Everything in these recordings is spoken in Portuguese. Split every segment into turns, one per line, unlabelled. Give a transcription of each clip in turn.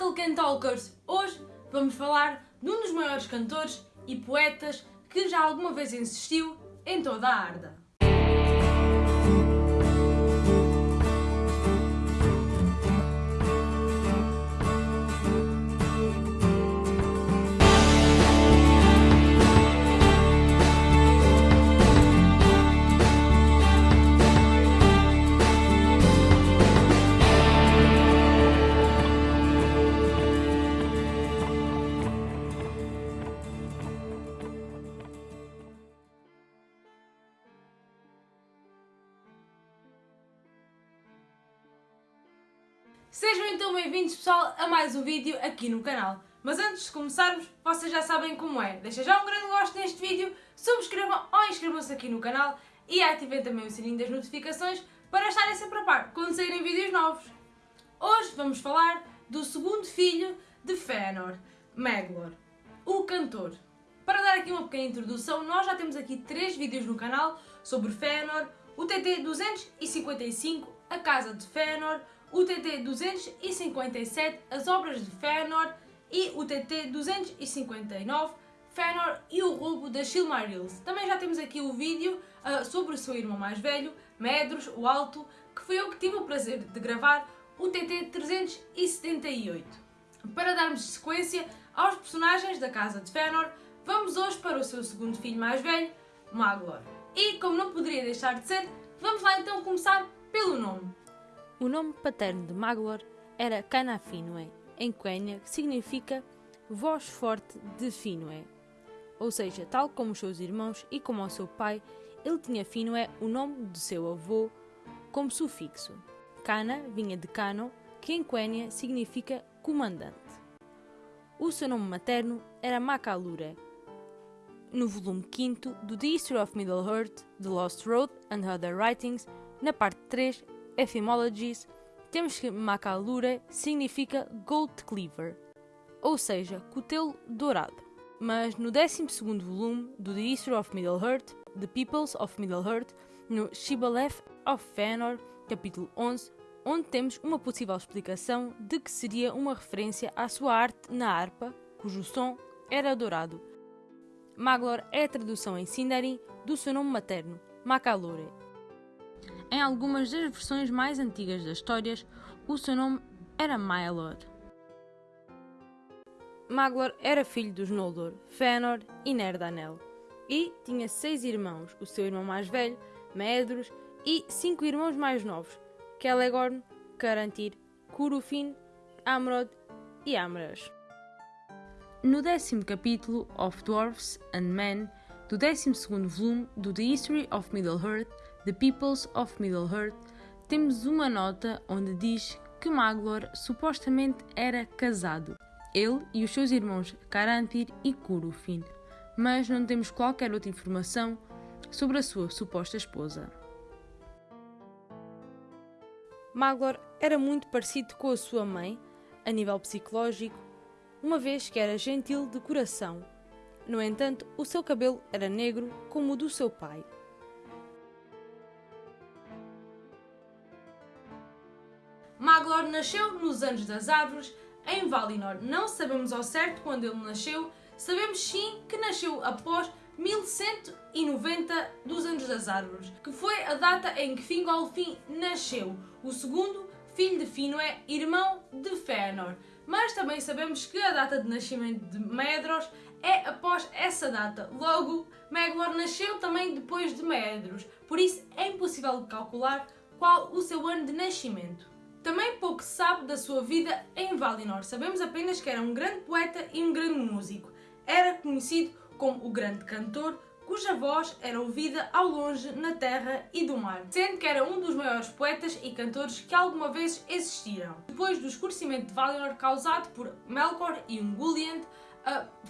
Tolkien Talkers! Hoje vamos falar de um dos maiores cantores e poetas que já alguma vez existiu em toda a Arda. Sejam então bem-vindos pessoal a mais um vídeo aqui no canal. Mas antes de começarmos, vocês já sabem como é. Deixem já um grande gosto neste vídeo, subscrevam ou inscrevam-se aqui no canal e ativem também o sininho das notificações para estarem sempre a par quando saírem vídeos novos. Hoje vamos falar do segundo filho de Fëanor, Maglor, o cantor. Para dar aqui uma pequena introdução, nós já temos aqui três vídeos no canal sobre Fëanor, o TT 255, a Casa de Fëanor, o TT 257, as obras de Fëanor e o TT 259, Fëanor e o roubo das Silmarils. Também já temos aqui o vídeo uh, sobre o seu irmão mais velho, Medros, o Alto, que foi eu que tive o prazer de gravar, o TT 378. Para darmos sequência aos personagens da Casa de Fëanor, vamos hoje para o seu segundo filho mais velho, Maglor. E, como não poderia deixar de ser, vamos lá então começar pelo nome.
O nome paterno de Maglor era Cana Finwë, em Quenya, que significa voz forte de Finwë. Ou seja, tal como os seus irmãos e como o seu pai, ele tinha Finwë, o nome de seu avô, como sufixo. Cana vinha de Cano, que em Quenya significa comandante. O seu nome materno era Macalure. No volume 5 do The History of Middle-earth, The Lost Road and Other Writings, na parte 3, Etymologies, temos que Macalure significa Gold Cleaver, ou seja, cutelo dourado. Mas no 12 volume do The History of Middle-earth, The Peoples of Middle-earth, no Shibboleth of Fëanor, capítulo 11, onde temos uma possível explicação de que seria uma referência à sua arte na harpa, cujo som era dourado. Maglor é a tradução em Sindarin do seu nome materno, Macalure. Em algumas das versões mais antigas das histórias, o seu nome era Maelor. Maglor era filho dos Noldor, Fëanor e Nerdanel, e tinha seis irmãos, o seu irmão mais velho, Medros, e cinco irmãos mais novos, Celegorn, Carantir, Curufin, Amrod e Amras. No décimo capítulo of Dwarfs and Men do 12 volume do The History of Middle-earth, The Peoples of Middle-earth, temos uma nota onde diz que Maglor supostamente era casado, ele e os seus irmãos Carantir e Curufin, mas não temos qualquer outra informação sobre a sua suposta esposa. Maglor era muito parecido com a sua mãe, a nível psicológico, uma vez que era gentil de coração. No entanto, o seu cabelo era negro como o do seu pai.
Nasceu nos Anos das Árvores, em Valinor. Não sabemos ao certo quando ele nasceu, sabemos sim que nasceu após 1190 dos Anos das Árvores, que foi a data em que Fingolfin nasceu, o segundo filho de Finwë, irmão de Fëanor. Mas também sabemos que a data de nascimento de Medros é após essa data. Logo, Maglor nasceu também depois de Medros, por isso é impossível calcular qual o seu ano de nascimento. Também pouco se sabe da sua vida em Valinor. Sabemos apenas que era um grande poeta e um grande músico. Era conhecido como o grande cantor, cuja voz era ouvida ao longe na terra e do mar, sendo que era um dos maiores poetas e cantores que alguma vez existiram. Depois do escurecimento de Valinor causado por Melkor e Ungoliant,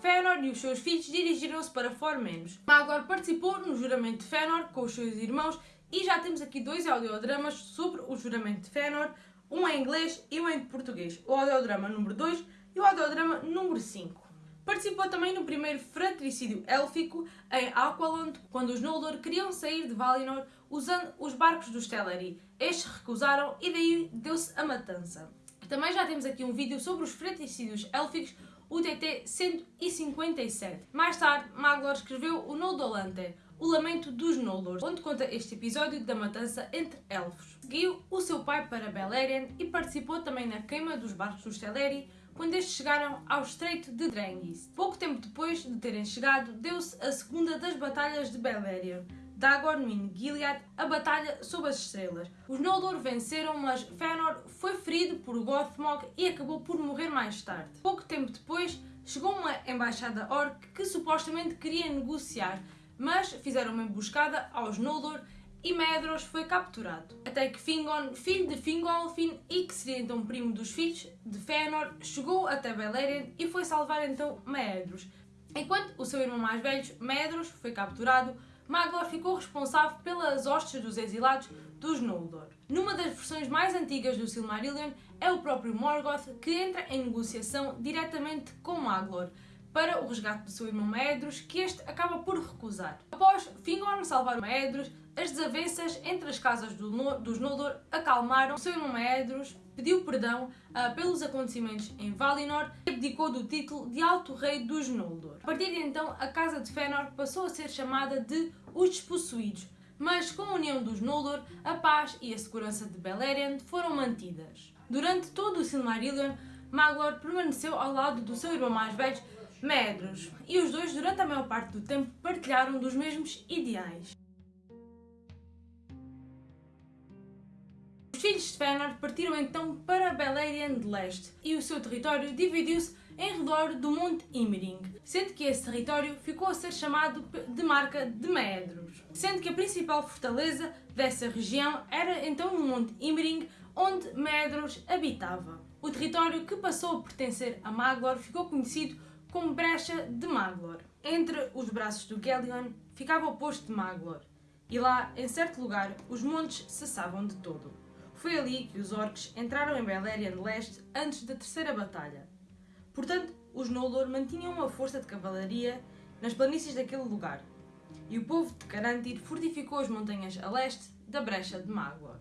Fëanor e os seus filhos dirigiram-se para Formenos. Maglor participou no juramento de Fëanor com os seus irmãos e já temos aqui dois audiodramas sobre o juramento de Fëanor, um em inglês e um em português, o audiodrama número 2 e o audiodrama número 5. Participou também no primeiro fratricídio élfico em Aqualond, quando os Noldor queriam sair de Valinor usando os barcos dos Teleri. Estes recusaram e daí deu-se a matança. Também já temos aqui um vídeo sobre os fratricídios élficos, o TT 157. Mais tarde, Maglor escreveu o Noldolante, o Lamento dos Noldor, onde conta este episódio da matança entre elfos. Seguiu o seu pai para Beleriand e participou também na queima dos barcos dos Teleri, quando estes chegaram ao Estreito de Drengis. Pouco tempo depois de terem chegado, deu-se a segunda das batalhas de Beleriand, Dagormin Gilead, a batalha sob as estrelas. Os Noldor venceram, mas Fëanor foi ferido por Gothmog e acabou por morrer mais tarde. Pouco tempo depois, chegou uma embaixada orc que supostamente queria negociar, mas fizeram uma emboscada aos Noldor e Medros foi capturado. Até que Fingon, filho de Fingolfin e que seria então primo dos filhos de Fëanor, chegou até Beleriand e foi salvar então Medros. Enquanto o seu irmão mais velho, Medros, foi capturado, Maglor ficou responsável pelas hostes dos exilados dos Noldor. Numa das versões mais antigas do Silmarillion é o próprio Morgoth que entra em negociação diretamente com Maglor, para o resgate do seu irmão Maedros, que este acaba por recusar. Após Fingorn salvar Maedros, as desavenças entre as casas do no dos Noldor acalmaram. Irmão Maedros pediu perdão uh, pelos acontecimentos em Valinor e abdicou do título de Alto Rei dos Noldor. A partir de então, a Casa de Fëanor passou a ser chamada de Os Despossuídos, mas com a união dos Noldor, a paz e a segurança de Beleriand foram mantidas. Durante todo o Silmarillion, Maglor permaneceu ao lado do seu irmão mais velho, Medros, e os dois, durante a maior parte do tempo, partilharam dos mesmos ideais. Os filhos de Fëanor partiram então para Beleriand de Leste e o seu território dividiu-se em redor do Monte Imring, sendo que esse território ficou a ser chamado de marca de Medros, sendo que a principal fortaleza dessa região era então no Monte Imring, onde Medros habitava. O território que passou a pertencer a Maglor ficou conhecido como brecha de Maglor. Entre os braços do Gelion ficava o posto de Maglor, e lá, em certo lugar, os montes cessavam de todo. Foi ali que os orcs entraram em Beleriand Leste antes da terceira batalha. Portanto, os Noldor mantinham uma força de cavalaria nas planícies daquele lugar, e o povo de Carantir fortificou as montanhas a leste da brecha de Maglor.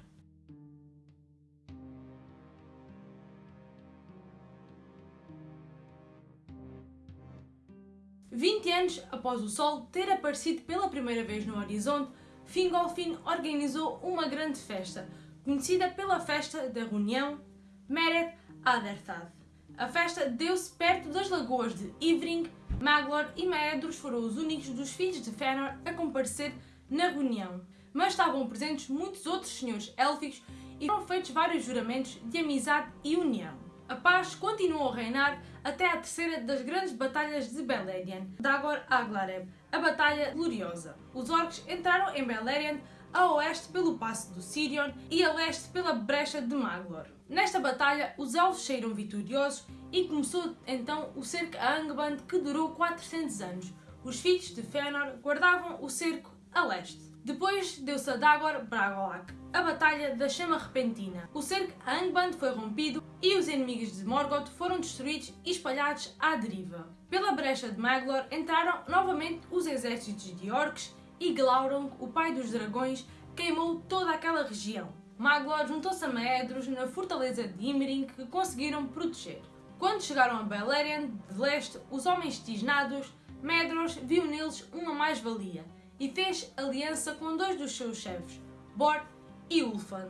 20 anos após o Sol ter aparecido pela primeira vez no horizonte, Fingolfin organizou uma grande festa, conhecida pela Festa da Reunião Meret Aderthad. A festa deu-se perto das lagoas de Ivring, Maglor e Maedros foram os únicos dos filhos de Fëanor a comparecer na reunião, mas estavam presentes muitos outros senhores élficos e foram feitos vários juramentos de amizade e união. A paz continuou a reinar até à terceira das grandes batalhas de Beleriand, Dagor Aglareb, a Batalha Gloriosa. Os orcs entraram em Beleriand a oeste pelo passo do Sirion e a leste pela brecha de Maglor. Nesta batalha, os elfos saíram vitoriosos e começou então o cerco a Angband que durou 400 anos. Os filhos de Fëanor guardavam o cerco a leste. Depois deu-se a Dagor Bragolak, a Batalha da Chama Repentina. O cerco a Angband foi rompido e os inimigos de Morgoth foram destruídos e espalhados à deriva. Pela brecha de Maglor entraram novamente os exércitos de orcs e Glaurung, o pai dos dragões, queimou toda aquela região. Maglor juntou-se a Maedros na fortaleza de Imring que conseguiram proteger. Quando chegaram a Beleriand de leste, os homens tisnados, Medros viu neles uma mais-valia e fez aliança com dois dos seus chefes, Bor e Ulfan.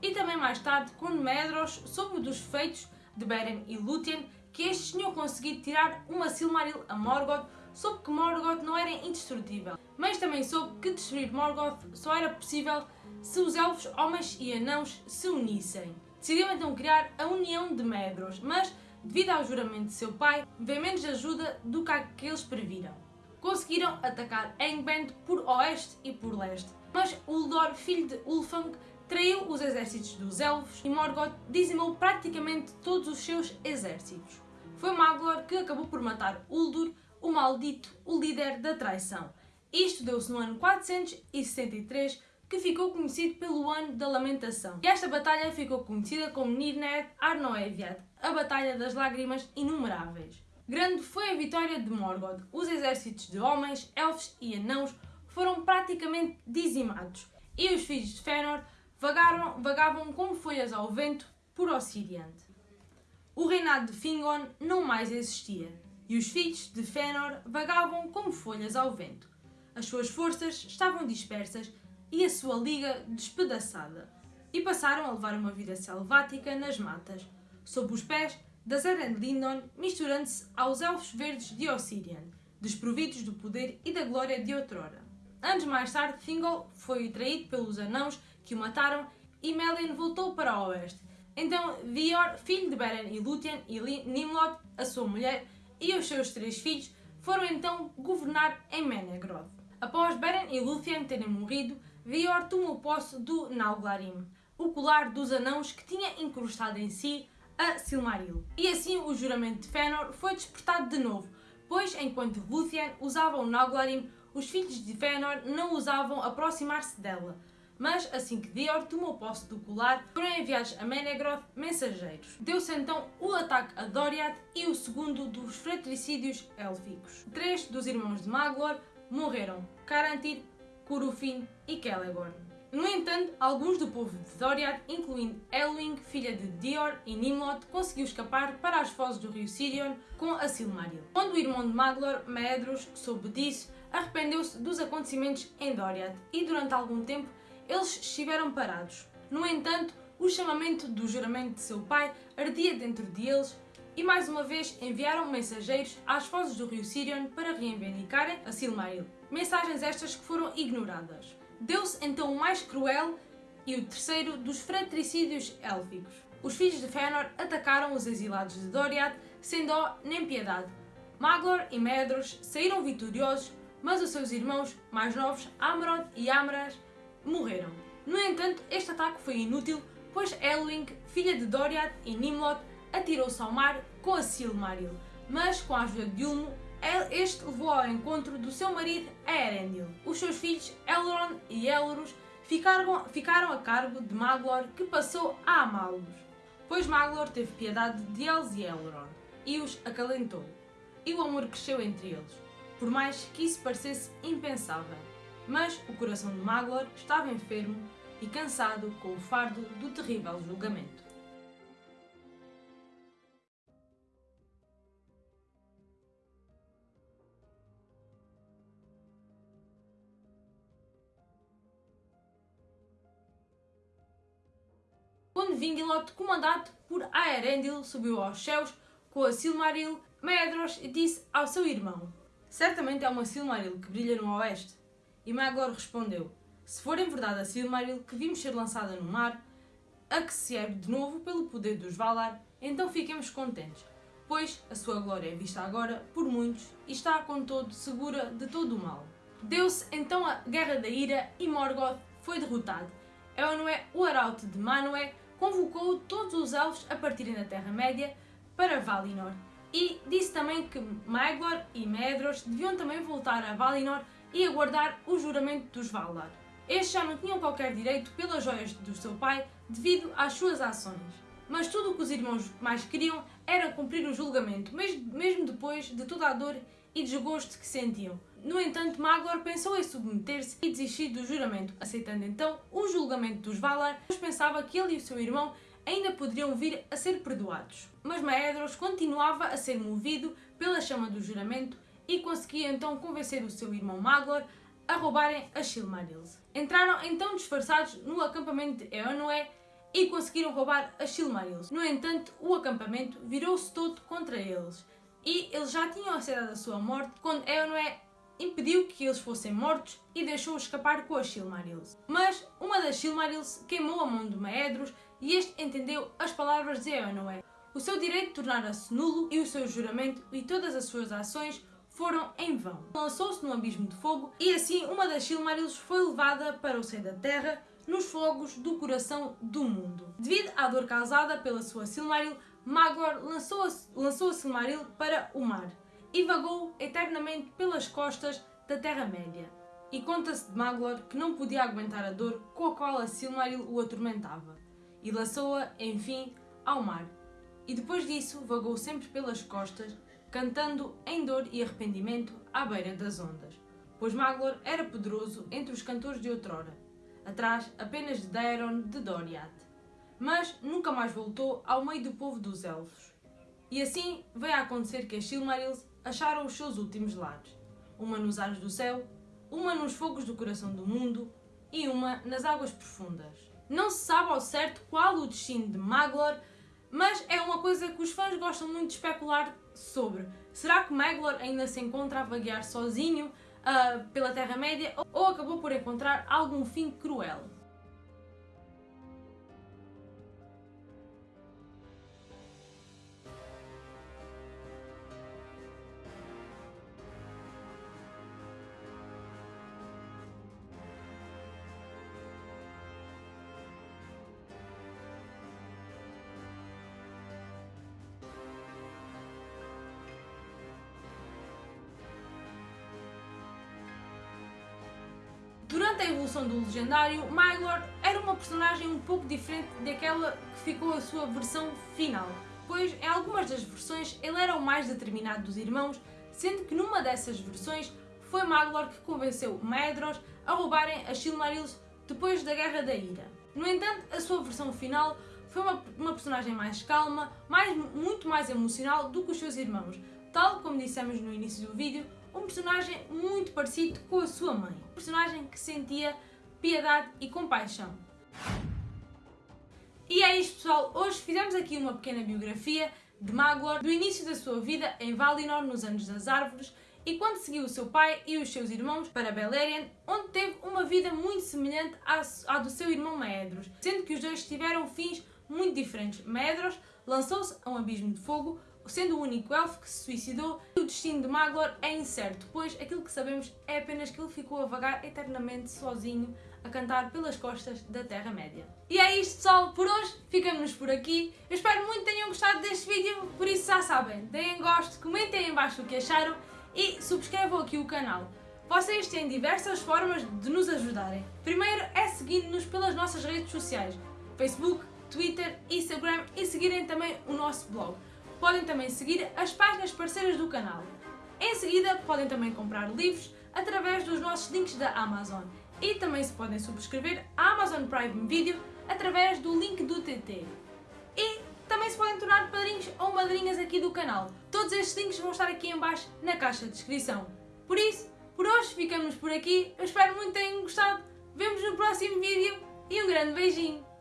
E também mais tarde, quando Medros soube dos feitos de Beren e Lúthien, que estes tinham conseguido tirar uma Silmaril a Morgoth, soube que Morgoth não era indestrutível, mas também soube que destruir Morgoth só era possível se os elfos, homens e anãos se unissem. Decidiu então criar a União de Medros, mas, devido ao juramento de seu pai, veio menos ajuda do que aqueles previram conseguiram atacar Angband por oeste e por leste. Mas Uldor, filho de Ulfang, traiu os exércitos dos Elfos e Morgoth dizimou praticamente todos os seus exércitos. Foi Maglor que acabou por matar Uldur, o maldito, o líder da traição. Isto deu-se no ano 463, que ficou conhecido pelo Ano da Lamentação. E esta batalha ficou conhecida como Nirned Arnoeviad, a Batalha das Lágrimas Inumeráveis. Grande foi a vitória de Morgoth. Os exércitos de homens, elfos e anãos foram praticamente dizimados e os filhos de Fëanor vagaram, vagavam como folhas ao vento por Ocidente. o reinado de Fingon não mais existia, e os filhos de Fëanor vagavam como folhas ao vento. As suas forças estavam dispersas e a sua liga despedaçada, e passaram a levar uma vida selvática nas matas, sob os pés das Eren Lindon, misturando-se aos elfos verdes de Ossirian, desprovidos do poder e da glória de outrora. Anos mais tarde, Thingol foi traído pelos anãos que o mataram e Melin voltou para o oeste. Então, Vior, filho de Beren e Lúthien, e Nimlod, a sua mulher, e os seus três filhos foram então governar em Menegroth. Após Beren e Lúthien terem morrido, Vior tomou posse do Nauglarim, o colar dos anãos que tinha incrustado em si a Silmaril. E assim o juramento de Fëanor foi despertado de novo, pois enquanto Lúthien usava o Nauglarim, os filhos de Fëanor não ousavam aproximar-se dela. Mas assim que Dior tomou posse do colar, foram enviados a Menegroth mensageiros. Deu-se então o ataque a Doriath e o segundo dos fratricídios élficos. Três dos irmãos de Maglor morreram, Carantir, Curufin e Celegorn. No entanto, alguns do povo de Doriath, incluindo Elwing, filha de Dior e Nimlot, conseguiu escapar para as fozes do rio Sirion com a Silmaril. Quando o irmão de Maglor, Medros, soube disso, arrependeu-se dos acontecimentos em Doriath e durante algum tempo eles estiveram parados. No entanto, o chamamento do juramento de seu pai ardia dentro de eles e mais uma vez enviaram mensageiros às fozes do rio Sirion para reivindicarem a Silmaril. Mensagens estas que foram ignoradas. Deu-se então o mais cruel e o terceiro dos fratricídios élficos. Os filhos de Fëanor atacaram os exilados de Doriath sem dó nem piedade. Maglor e Medros saíram vitoriosos mas os seus irmãos mais novos, Amrod e Amras, morreram. No entanto, este ataque foi inútil, pois Elwing, filha de Doriath e Nimlot, atirou-se ao mar com a Silmaril, mas com a ajuda de Ulmo, este levou ao encontro do seu marido Erendil. Os seus filhos, Elrond e Elros, ficaram, ficaram a cargo de Maglor, que passou a amá-los, pois Maglor teve piedade de eles e Elrond, e os acalentou, e o amor cresceu entre eles por mais que isso parecesse impensável. Mas o coração de Maglor estava enfermo e cansado com o fardo do terrível julgamento. Quando Vingilot, comandado por Aerendil, subiu aos céus com a Silmaril, Medros disse ao seu irmão Certamente é uma Silmaril que brilha no oeste. E Magor respondeu: Se for em verdade a Silmaril que vimos ser lançada no mar, a que se ergue de novo pelo poder dos Valar, então fiquemos contentes, pois a sua glória é vista agora por muitos e está, com todo, segura de todo o mal. Deu-se então a Guerra da Ira e Morgoth foi derrotado. Eonué, o arauto de Manwë, convocou todos os elfos a partirem da Terra-média para Valinor e disse também que Maegor e Medros deviam também voltar a Valinor e aguardar o juramento dos Valar. Estes já não tinham qualquer direito pelas joias do seu pai devido às suas ações. Mas tudo o que os irmãos mais queriam era cumprir o julgamento, mesmo depois de toda a dor e desgosto que sentiam. No entanto, Magor pensou em submeter-se e desistir do juramento, aceitando então o julgamento dos Valar, pois pensava que ele e o seu irmão ainda poderiam vir a ser perdoados. Mas Maedros continuava a ser movido pela chama do juramento e conseguia então convencer o seu irmão Maglor a roubarem as Silmarils. Entraram então disfarçados no acampamento de Eonué e conseguiram roubar as Silmarils. No entanto, o acampamento virou-se todo contra eles e eles já tinham aceitado a sua morte quando Eonué impediu que eles fossem mortos e deixou-os escapar com as Silmarils. Mas uma das Silmarils queimou a mão de Maedros e este entendeu as palavras de Eonoé. O seu direito tornara-se nulo e o seu juramento e todas as suas ações foram em vão. Lançou-se no abismo de fogo e assim uma das Silmarils foi levada para o seio da terra nos fogos do coração do mundo. Devido à dor causada pela sua Silmaril, Magor lançou a, lançou a Silmaril para o mar e vagou eternamente pelas costas da Terra-média. E conta-se de Maglor que não podia aguentar a dor com a qual a Silmaril o atormentava, e lançou-a, enfim, ao mar. E depois disso vagou sempre pelas costas, cantando em dor e arrependimento à beira das ondas, pois Maglor era poderoso entre os cantores de outrora, atrás apenas de Daeron de Doriath. Mas nunca mais voltou ao meio do povo dos elfos E assim veio a acontecer que as Silmarils acharam os seus últimos lares. Uma nos ares do céu, uma nos fogos do coração do mundo e uma nas águas profundas. Não se sabe ao certo qual o destino de Maglor, mas é uma coisa que os fãs gostam muito de especular sobre. Será que Maglor ainda se encontra a vaguear sozinho uh, pela Terra-média ou acabou por encontrar algum fim cruel? Evolução do legendário, Mylord era uma personagem um pouco diferente daquela que ficou a sua versão final, pois em algumas das versões ele era o mais determinado dos irmãos, sendo que numa dessas versões foi Maglor que convenceu Maedhros a roubarem as Silmarils depois da Guerra da Ira. No entanto, a sua versão final foi uma, uma personagem mais calma, mais, muito mais emocional do que os seus irmãos, tal como dissemos no início do vídeo, um personagem muito parecido com a sua mãe. Um personagem que sentia piedade e compaixão. E é isto pessoal, hoje fizemos aqui uma pequena biografia de Maglor, do início da sua vida em Valinor nos Anos das Árvores e quando seguiu o seu pai e os seus irmãos para Beleriand, onde teve uma vida muito semelhante à, do seu irmão Maedhros, sendo que os dois tiveram fins muito diferentes. Maedhros lançou-se a um abismo de fogo, sendo o único elfo que se suicidou, o destino de Maglor é incerto, pois aquilo que sabemos é apenas que ele ficou a vagar eternamente sozinho a cantar pelas costas da Terra-média. E é isto pessoal, por hoje ficamos por aqui. Eu espero muito que tenham gostado deste vídeo, por isso já sabem, deem gosto, comentem em baixo o que acharam e subscrevam aqui o canal. Vocês têm diversas formas de nos ajudarem. Primeiro é seguindo-nos pelas nossas redes sociais, Facebook, Twitter, Instagram e seguirem também o nosso blog podem também seguir as páginas parceiras do canal. Em seguida, podem também comprar livros através dos nossos links da Amazon e também se podem subscrever a Amazon Prime Video através do link do TT. E também se podem tornar padrinhos ou madrinhas aqui do canal. Todos estes links vão estar aqui em baixo na caixa de descrição. Por isso, por hoje ficamos por aqui. Eu espero muito que tenham gostado. Vemos no próximo vídeo e um grande beijinho.